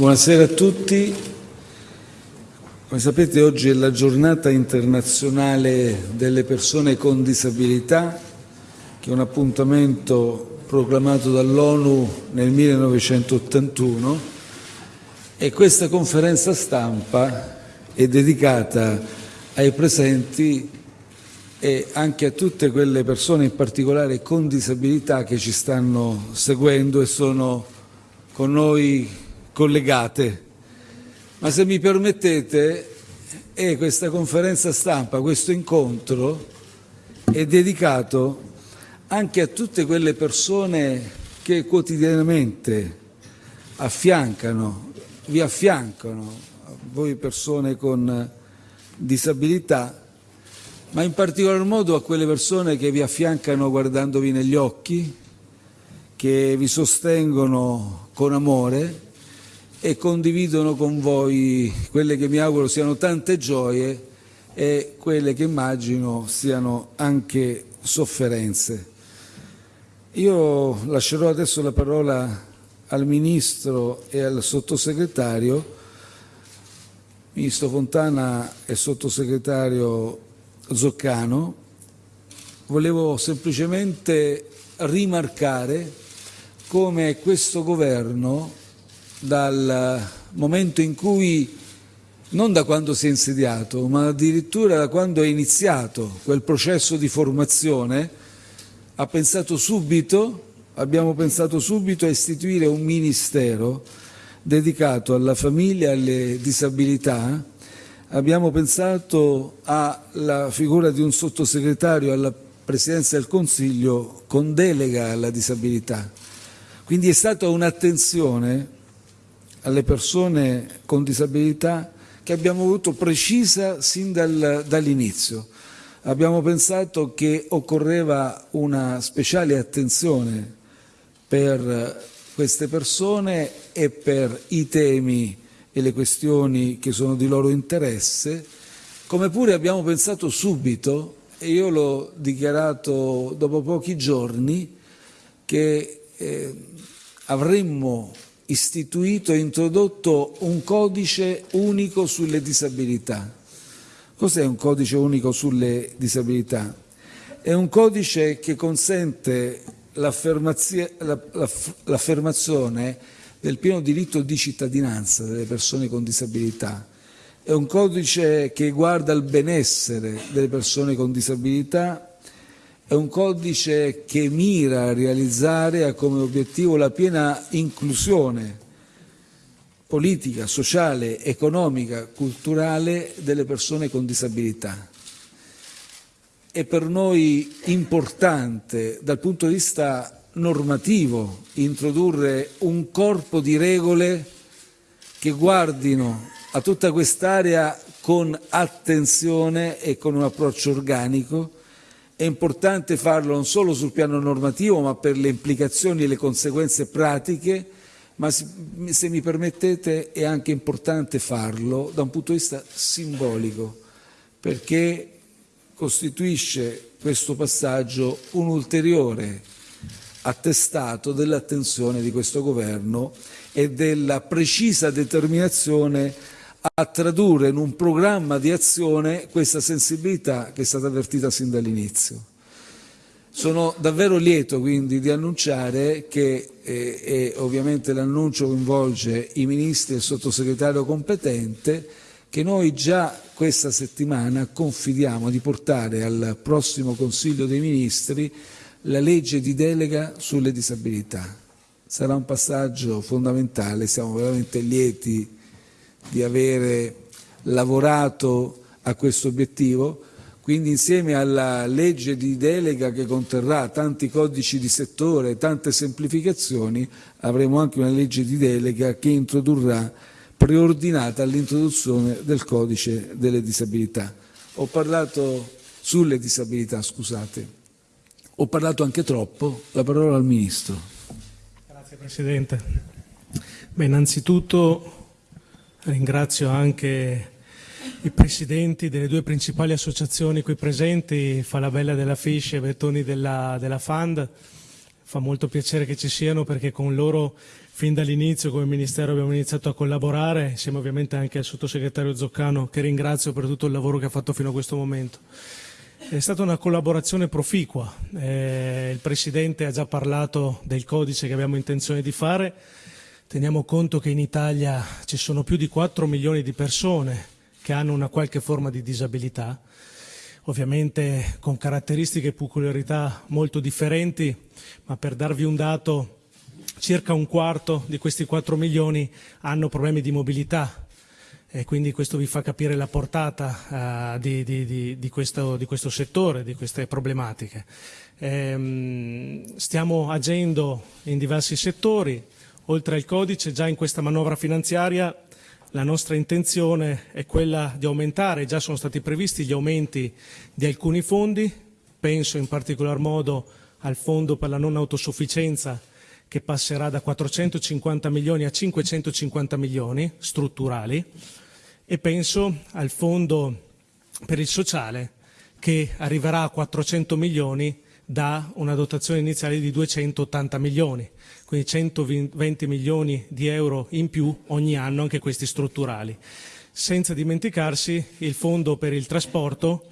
Buonasera a tutti. Come sapete oggi è la giornata internazionale delle persone con disabilità, che è un appuntamento proclamato dall'ONU nel 1981 e questa conferenza stampa è dedicata ai presenti e anche a tutte quelle persone in particolare con disabilità che ci stanno seguendo e sono con noi collegate. Ma se mi permettete, è questa conferenza stampa, questo incontro è dedicato anche a tutte quelle persone che quotidianamente affiancano, vi affiancano, voi persone con disabilità, ma in particolar modo a quelle persone che vi affiancano guardandovi negli occhi, che vi sostengono con amore e condividono con voi quelle che mi auguro siano tante gioie e quelle che immagino siano anche sofferenze. Io lascerò adesso la parola al Ministro e al Sottosegretario. Ministro Fontana e Sottosegretario Zoccano, volevo semplicemente rimarcare come questo governo, dal momento in cui, non da quando si è insediato, ma addirittura da quando è iniziato quel processo di formazione, ha pensato subito, abbiamo pensato subito a istituire un ministero dedicato alla famiglia e alle disabilità abbiamo pensato alla figura di un sottosegretario alla Presidenza del Consiglio con delega alla disabilità. Quindi è stata un'attenzione alle persone con disabilità che abbiamo avuto precisa sin dal, dall'inizio. Abbiamo pensato che occorreva una speciale attenzione per queste persone e per i temi e le questioni che sono di loro interesse, come pure abbiamo pensato subito, e io l'ho dichiarato dopo pochi giorni, che eh, avremmo istituito e introdotto un codice unico sulle disabilità. Cos'è un codice unico sulle disabilità? È un codice che consente l'affermazione del pieno diritto di cittadinanza delle persone con disabilità. È un codice che guarda al benessere delle persone con disabilità, è un codice che mira a realizzare ha come obiettivo la piena inclusione politica, sociale, economica, culturale delle persone con disabilità. È per noi importante dal punto di vista normativo introdurre un corpo di regole che guardino a tutta quest'area con attenzione e con un approccio organico. È importante farlo non solo sul piano normativo, ma per le implicazioni e le conseguenze pratiche, ma se mi permettete è anche importante farlo da un punto di vista simbolico, perché costituisce questo passaggio un ulteriore attestato dell'attenzione di questo governo e della precisa determinazione a tradurre in un programma di azione questa sensibilità che è stata avvertita sin dall'inizio. Sono davvero lieto quindi di annunciare che, eh, e ovviamente l'annuncio coinvolge i ministri e il sottosegretario competente, che noi già questa settimana confidiamo di portare al prossimo Consiglio dei Ministri la legge di delega sulle disabilità. Sarà un passaggio fondamentale, siamo veramente lieti di avere lavorato a questo obiettivo, quindi insieme alla legge di delega che conterrà tanti codici di settore, tante semplificazioni, avremo anche una legge di delega che introdurrà preordinata all'introduzione del codice delle disabilità. Ho parlato sulle disabilità, scusate. Ho parlato anche troppo, la parola al Ministro. Grazie Presidente. Beh, innanzitutto ringrazio anche i presidenti delle due principali associazioni qui presenti, Falabella della Fish e Bettoni della, della Fund. Fa molto piacere che ci siano perché con loro fin dall'inizio come Ministero abbiamo iniziato a collaborare, insieme ovviamente anche al sottosegretario Zoccano che ringrazio per tutto il lavoro che ha fatto fino a questo momento. È stata una collaborazione proficua, eh, il Presidente ha già parlato del codice che abbiamo intenzione di fare, teniamo conto che in Italia ci sono più di 4 milioni di persone che hanno una qualche forma di disabilità, ovviamente con caratteristiche e peculiarità molto differenti, ma per darvi un dato, circa un quarto di questi 4 milioni hanno problemi di mobilità. E quindi questo vi fa capire la portata uh, di, di, di, di, questo, di, questo, settore, di queste problematiche. Ehm, stiamo agendo in diversi settori, oltre al codice, già in questa manovra finanziaria la nostra intenzione è quella di aumentare, già sono stati previsti gli aumenti di alcuni fondi, penso in particolar modo al fondo per la non autosufficienza che passerà da 450 milioni a 550 milioni strutturali e penso al fondo per il sociale che arriverà a 400 milioni da una dotazione iniziale di 280 milioni quindi 120 milioni di euro in più ogni anno, anche questi strutturali. Senza dimenticarsi il fondo per il trasporto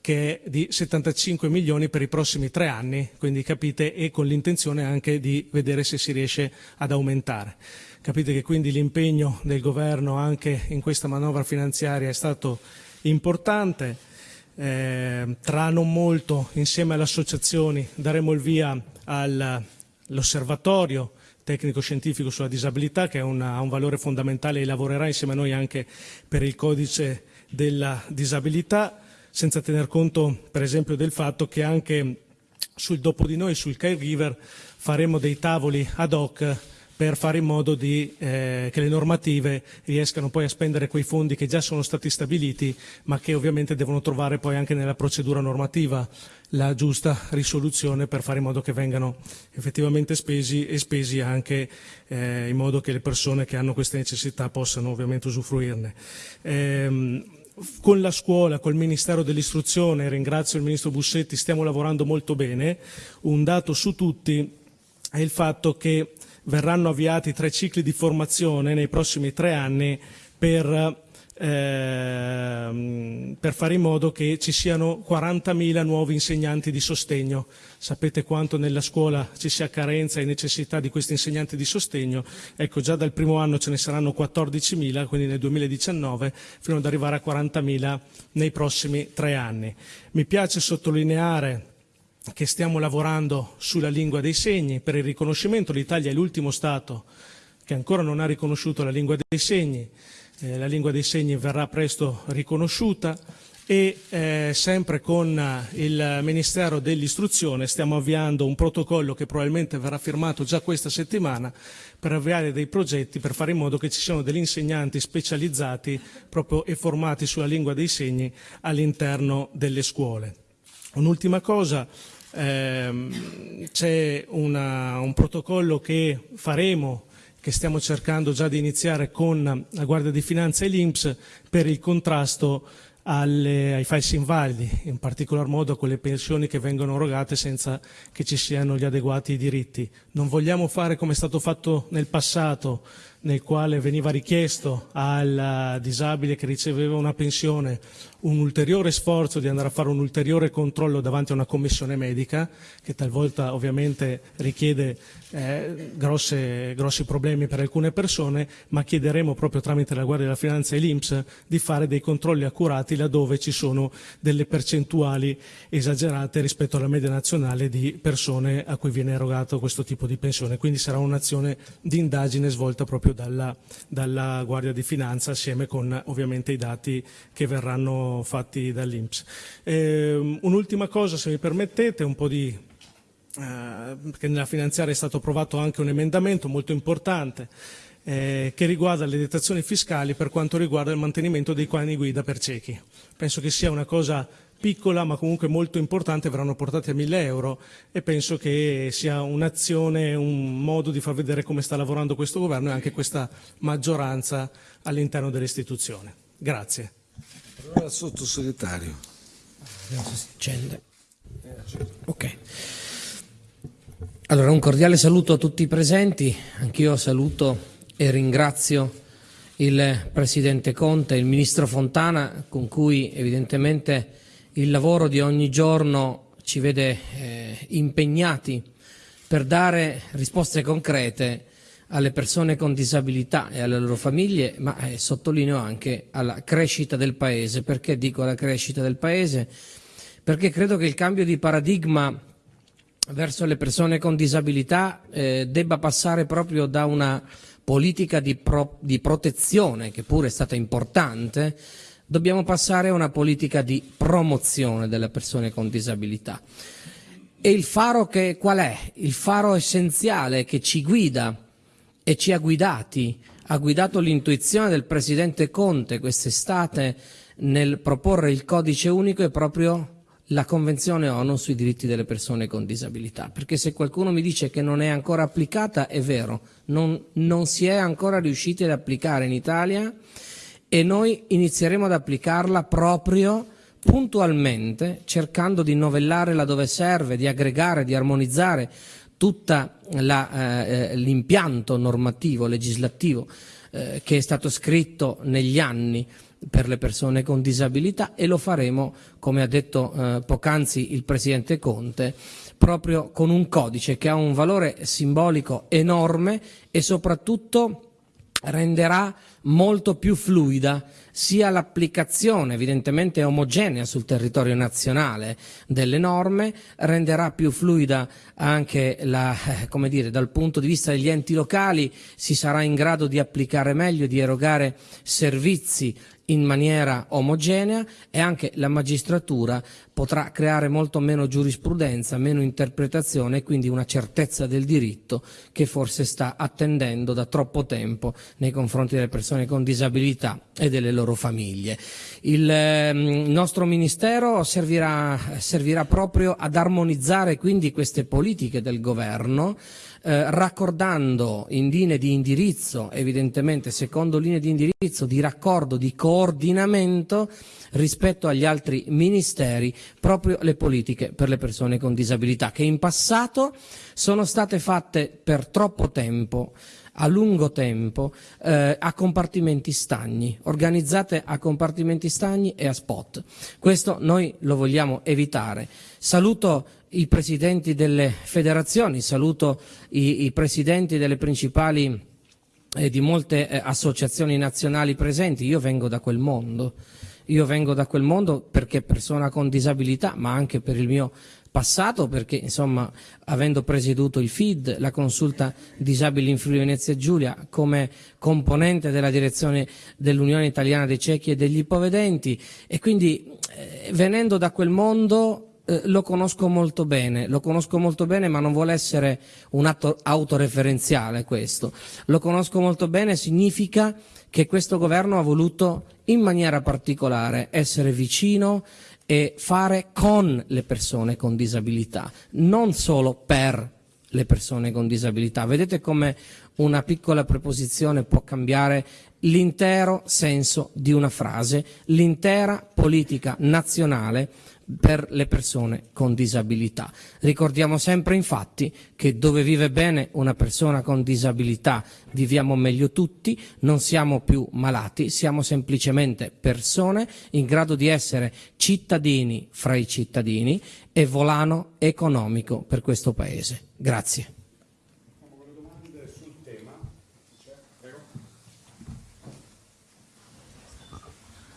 che è di 75 milioni per i prossimi tre anni, quindi capite, e con l'intenzione anche di vedere se si riesce ad aumentare. Capite che quindi l'impegno del governo anche in questa manovra finanziaria è stato importante. Eh, tra non molto, insieme alle associazioni, daremo il via al l'osservatorio tecnico-scientifico sulla disabilità che ha un valore fondamentale e lavorerà insieme a noi anche per il codice della disabilità, senza tener conto per esempio del fatto che anche sul dopo di noi, sul caregiver, faremo dei tavoli ad hoc per fare in modo di, eh, che le normative riescano poi a spendere quei fondi che già sono stati stabiliti, ma che ovviamente devono trovare poi anche nella procedura normativa la giusta risoluzione per fare in modo che vengano effettivamente spesi e spesi anche eh, in modo che le persone che hanno queste necessità possano ovviamente usufruirne. Eh, con la scuola, col Ministero dell'Istruzione, ringrazio il Ministro Bussetti, stiamo lavorando molto bene. Un dato su tutti è il fatto che verranno avviati tre cicli di formazione nei prossimi tre anni per ehm, per fare in modo che ci siano 40.000 nuovi insegnanti di sostegno. Sapete quanto nella scuola ci sia carenza e necessità di questi insegnanti di sostegno. Ecco, già dal primo anno ce ne saranno 14.000, quindi nel 2019, fino ad arrivare a 40.000 nei prossimi tre anni. Mi piace sottolineare che stiamo lavorando sulla lingua dei segni per il riconoscimento. L'Italia è l'ultimo Stato che ancora non ha riconosciuto la lingua dei segni eh, la lingua dei segni verrà presto riconosciuta e eh, sempre con il Ministero dell'Istruzione stiamo avviando un protocollo che probabilmente verrà firmato già questa settimana per avviare dei progetti per fare in modo che ci siano degli insegnanti specializzati proprio e formati sulla lingua dei segni all'interno delle scuole. Un'ultima cosa, ehm, c'è un protocollo che faremo che stiamo cercando già di iniziare con la Guardia di Finanza e l'Inps per il contrasto alle, ai falsi invalidi, in particolar modo a quelle pensioni che vengono erogate senza che ci siano gli adeguati diritti. Non vogliamo fare come è stato fatto nel passato, nel quale veniva richiesto al disabile che riceveva una pensione un ulteriore sforzo di andare a fare un ulteriore controllo davanti a una commissione medica, che talvolta ovviamente richiede eh, grosse, grossi problemi per alcune persone, ma chiederemo proprio tramite la Guardia della Finanza e l'Inps di fare dei controlli accurati laddove ci sono delle percentuali esagerate rispetto alla media nazionale di persone a cui viene erogato questo tipo di pensione. Quindi sarà un'azione di indagine svolta proprio dalla, dalla Guardia di Finanza assieme con ovviamente i dati che verranno fatti dall'Inps. Eh, un'ultima cosa, se mi permettete, un po' di eh, perché nella finanziaria è stato approvato anche un emendamento molto importante eh, che riguarda le detrazioni fiscali per quanto riguarda il mantenimento dei cani guida per ciechi. Penso che sia una cosa piccola ma comunque molto importante, verranno portati a 1000 euro e penso che sia un'azione, un modo di far vedere come sta lavorando questo governo e anche questa maggioranza all'interno dell'istituzione. Grazie. Allora sottosegretario. Ok. Allora, un cordiale saluto a tutti i presenti, anch'io saluto e ringrazio il Presidente Conte il Ministro Fontana con cui evidentemente il lavoro di ogni giorno ci vede eh, impegnati per dare risposte concrete alle persone con disabilità e alle loro famiglie, ma eh, sottolineo anche alla crescita del Paese. Perché dico la crescita del Paese? Perché credo che il cambio di paradigma verso le persone con disabilità eh, debba passare proprio da una politica di, pro, di protezione, che pure è stata importante, dobbiamo passare a una politica di promozione delle persone con disabilità. E il faro che, qual è? Il faro essenziale che ci guida e ci ha guidati, ha guidato l'intuizione del Presidente Conte quest'estate nel proporre il codice unico è proprio la Convenzione ONU sui diritti delle persone con disabilità, perché se qualcuno mi dice che non è ancora applicata, è vero, non, non si è ancora riusciti ad applicare in Italia e noi inizieremo ad applicarla proprio puntualmente, cercando di novellare laddove serve, di aggregare, di armonizzare tutto eh, l'impianto normativo, legislativo eh, che è stato scritto negli anni per le persone con disabilità e lo faremo, come ha detto eh, poc'anzi il Presidente Conte, proprio con un codice che ha un valore simbolico enorme e soprattutto renderà molto più fluida sia l'applicazione evidentemente omogenea sul territorio nazionale delle norme, renderà più fluida anche la, eh, come dire, dal punto di vista degli enti locali, si sarà in grado di applicare meglio, di erogare servizi in maniera omogenea e anche la magistratura potrà creare molto meno giurisprudenza, meno interpretazione e quindi una certezza del diritto che forse sta attendendo da troppo tempo nei confronti delle persone con disabilità e delle loro famiglie. Il eh, nostro Ministero servirà, servirà proprio ad armonizzare quindi queste politiche del Governo eh, raccordando in linee di indirizzo, evidentemente secondo linee di indirizzo, di raccordo, di coordinamento rispetto agli altri ministeri proprio le politiche per le persone con disabilità che in passato sono state fatte per troppo tempo a lungo tempo eh, a compartimenti stagni, organizzate a compartimenti stagni e a spot. Questo noi lo vogliamo evitare. Saluto i presidenti delle federazioni, saluto i, i presidenti delle principali e eh, di molte eh, associazioni nazionali presenti, io vengo da quel mondo, io vengo da quel mondo perché persona con disabilità, ma anche per il mio passato, perché insomma avendo presieduto il FID, la consulta disabili in Friuli Venezia Giulia, come componente della direzione dell'Unione Italiana dei Ciechi e degli Ipovedenti. E quindi eh, venendo da quel mondo eh, lo conosco molto bene, lo conosco molto bene ma non vuole essere un atto autoreferenziale questo, lo conosco molto bene significa che questo governo ha voluto in maniera particolare essere vicino e fare con le persone con disabilità, non solo per le persone con disabilità. Vedete come una piccola preposizione può cambiare l'intero senso di una frase, l'intera politica nazionale per le persone con disabilità. Ricordiamo sempre infatti che dove vive bene una persona con disabilità viviamo meglio tutti, non siamo più malati, siamo semplicemente persone in grado di essere cittadini fra i cittadini e volano economico per questo Paese. Grazie.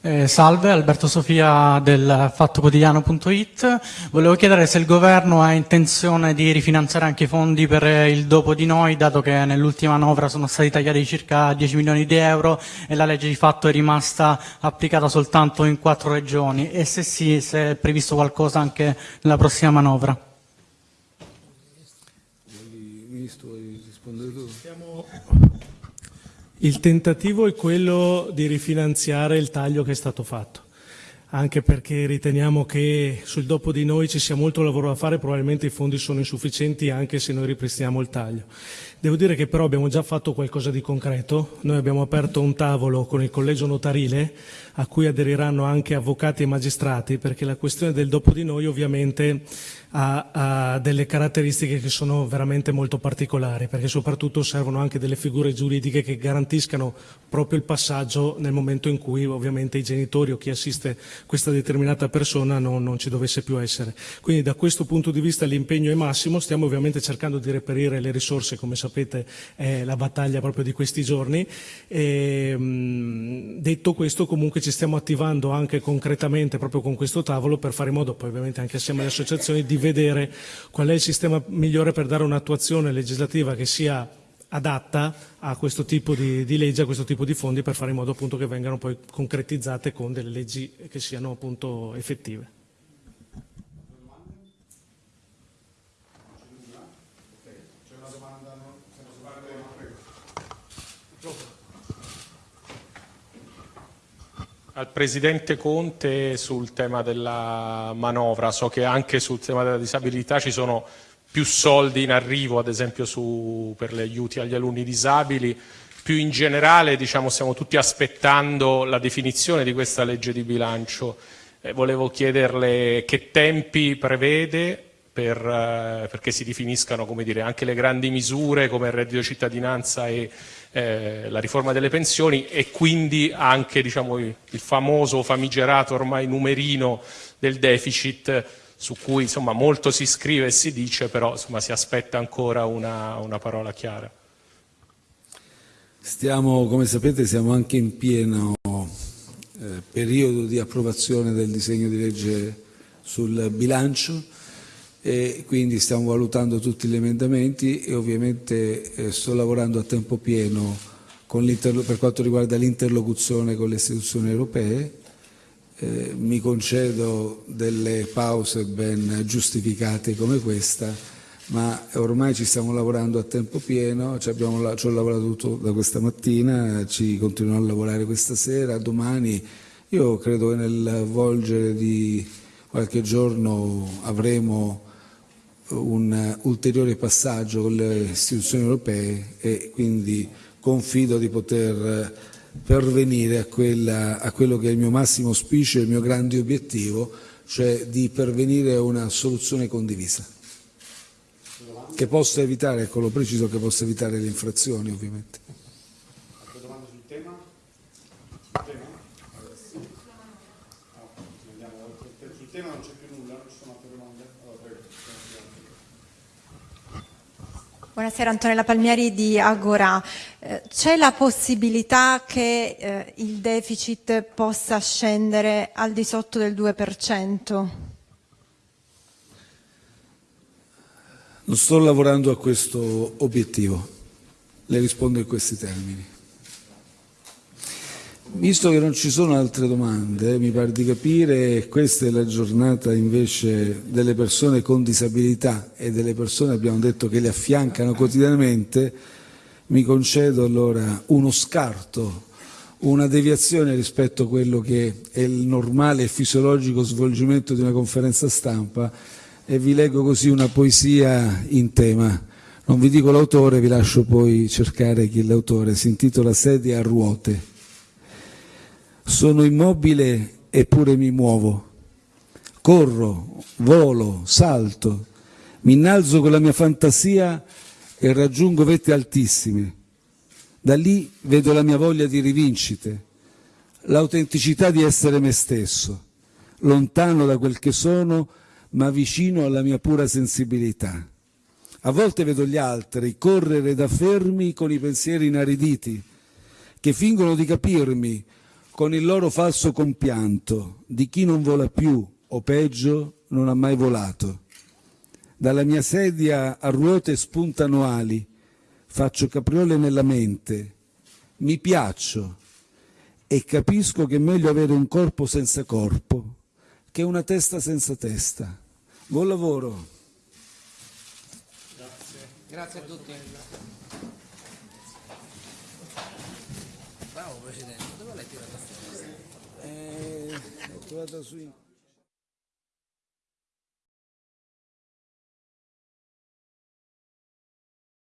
Eh, salve, Alberto Sofia del fattoquotidiano.it. Volevo chiedere se il governo ha intenzione di rifinanziare anche i fondi per il dopo di noi, dato che nell'ultima manovra sono stati tagliati circa 10 milioni di euro e la legge di fatto è rimasta applicata soltanto in quattro regioni e se sì, se è previsto qualcosa anche nella prossima manovra. Ministro, rispondere tu? Stiamo il tentativo è quello di rifinanziare il taglio che è stato fatto. Anche perché riteniamo che sul dopo di noi ci sia molto lavoro da fare, probabilmente i fondi sono insufficienti anche se noi ripristiniamo il taglio. Devo dire che però abbiamo già fatto qualcosa di concreto, noi abbiamo aperto un tavolo con il collegio notarile a cui aderiranno anche avvocati e magistrati perché la questione del dopo di noi ovviamente ha, ha, delle caratteristiche che sono veramente molto particolari, perché soprattutto servono anche delle figure giuridiche che garantiscano proprio il passaggio nel momento in cui ovviamente i genitori o chi assiste questa determinata persona non, non ci dovesse più essere. Quindi da questo punto di vista l'impegno è massimo, stiamo ovviamente cercando di reperire le risorse, come sapete è la battaglia proprio di questi giorni. E, mh, detto questo comunque ci stiamo attivando anche concretamente proprio con questo tavolo per fare in modo, poi ovviamente anche assieme alle associazioni, di vedere qual è il sistema migliore per dare un'attuazione legislativa che sia adatta a questo tipo di, di, legge, a questo tipo di fondi per fare in modo appunto che vengano poi concretizzate con delle leggi che siano appunto effettive. al Presidente Conte sul tema della manovra. So che anche sul tema della disabilità ci sono più soldi in arrivo, ad esempio su, per gli aiuti agli alunni disabili. Più in generale diciamo, stiamo tutti aspettando la definizione di questa legge di bilancio. Eh, volevo chiederle che tempi prevede per, eh, perché si definiscano dire, anche le grandi misure come il reddito cittadinanza e eh, la riforma delle pensioni e quindi anche diciamo, il famoso famigerato ormai numerino del deficit su cui insomma, molto si scrive e si dice, però insomma, si aspetta ancora una, una parola chiara. Stiamo, come sapete, siamo anche in pieno eh, periodo di approvazione del disegno di legge sul bilancio e quindi stiamo valutando tutti gli emendamenti e ovviamente eh, sto lavorando a tempo pieno per quanto riguarda l'interlocuzione con le istituzioni europee. Eh, mi concedo delle pause ben giustificate come questa, ma ormai ci stiamo lavorando a tempo pieno, ci, abbiamo, ci ho lavorato tutto da questa mattina, ci continuerò a lavorare questa sera, domani. Io credo che nel volgere di qualche giorno avremo un ulteriore passaggio con le istituzioni europee e quindi confido di poter pervenire a, quella, a quello che è il mio massimo auspicio e il mio grande obiettivo, cioè di pervenire a una soluzione condivisa che possa evitare, ecco lo preciso, che possa evitare le infrazioni ovviamente. Altre domande sul tema? Sul tema? Sul tema non c'è più nulla, non ci sono altre domande? Allora, prego. Buonasera Antonella Palmieri di Agora. Eh, c'è la possibilità che eh, il deficit possa scendere al di sotto del 2%? Non sto lavorando a questo obiettivo, le rispondo in questi termini. Visto che non ci sono altre domande, mi pare di capire, questa è la giornata invece delle persone con disabilità e delle persone, abbiamo detto, che le affiancano quotidianamente, mi concedo allora uno scarto, una deviazione rispetto a quello che è il normale e fisiologico svolgimento di una conferenza stampa e vi leggo così una poesia in tema. Non vi dico l'autore, vi lascio poi cercare chi è l'autore, si intitola Sedia a ruote. Sono immobile eppure mi muovo. Corro, volo, salto, mi innalzo con la mia fantasia e raggiungo vette altissime. Da lì vedo la mia voglia di rivincite, l'autenticità di essere me stesso, lontano da quel che sono, ma vicino alla mia pura sensibilità. A volte vedo gli altri correre da fermi con i pensieri inariditi, che fingono di capirmi, con il loro falso compianto di chi non vola più o peggio non ha mai volato. Dalla mia sedia a ruote spuntano ali, faccio capriole nella mente, mi piaccio e capisco che è meglio avere un corpo senza corpo che una testa senza testa. Buon lavoro. Grazie. Grazie a tutti. Bravo Presidente, dove l'hai tirato fuori? Eh, è trovata sui...